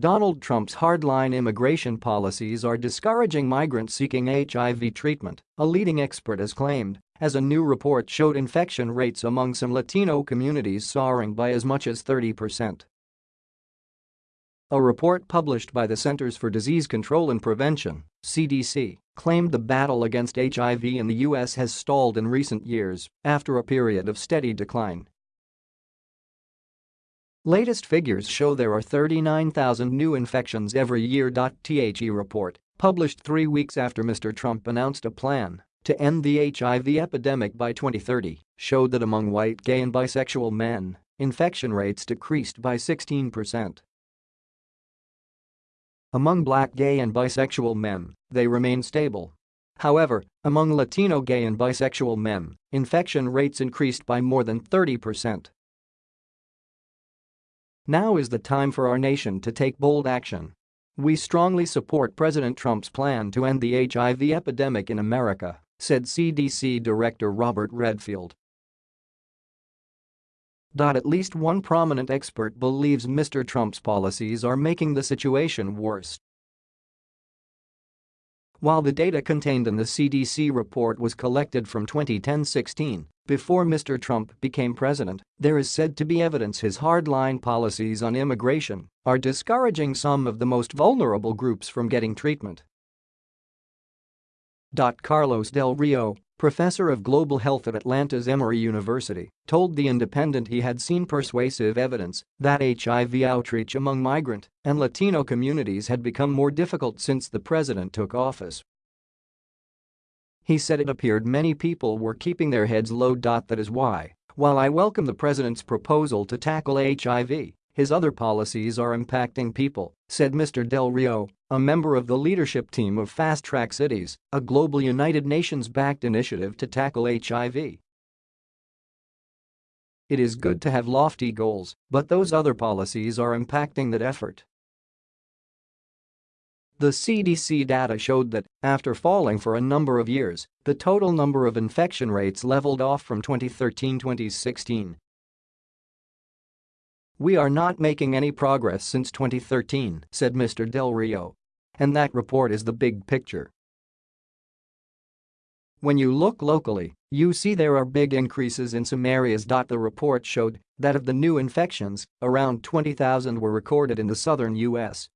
Donald Trump's hardline immigration policies are discouraging migrants seeking HIV treatment, a leading expert has claimed, as a new report showed infection rates among some Latino communities soaring by as much as 30%. A report published by the Centers for Disease Control and Prevention CDC, claimed the battle against HIV in the U.S. has stalled in recent years after a period of steady decline. Latest figures show there are 39,000 new infections every year. THE report, published three weeks after Mr. Trump announced a plan to end the HIV epidemic by 2030, showed that among white gay and bisexual men, infection rates decreased by 16%. Among black gay and bisexual men, they remain stable. However, among Latino gay and bisexual men, infection rates increased by more than 30%. Now is the time for our nation to take bold action. We strongly support President Trump's plan to end the HIV epidemic in America, said CDC Director Robert Redfield. At least one prominent expert believes Mr. Trump's policies are making the situation worse. While the data contained in the CDC report was collected from 2010-16, before Mr. Trump became president, there is said to be evidence his hardline policies on immigration are discouraging some of the most vulnerable groups from getting treatment. Carlos Del Rio, professor of global health at Atlanta's Emory University, told The Independent he had seen persuasive evidence that HIV outreach among migrant and Latino communities had become more difficult since the president took office. He said it appeared many people were keeping their heads low. That is why, while I welcome the president's proposal to tackle HIV, his other policies are impacting people, said Mr. Del Rio, a member of the leadership team of Fast Track Cities, a global United Nations-backed initiative to tackle HIV. It is good to have lofty goals, but those other policies are impacting that effort. The CDC data showed that, after falling for a number of years, the total number of infection rates leveled off from 2013-2016. We are not making any progress since 2013, said Mr. Del Rio. And that report is the big picture. When you look locally, you see there are big increases in some areas. The report showed that of the new infections, around 20,000 were recorded in the southern U.S.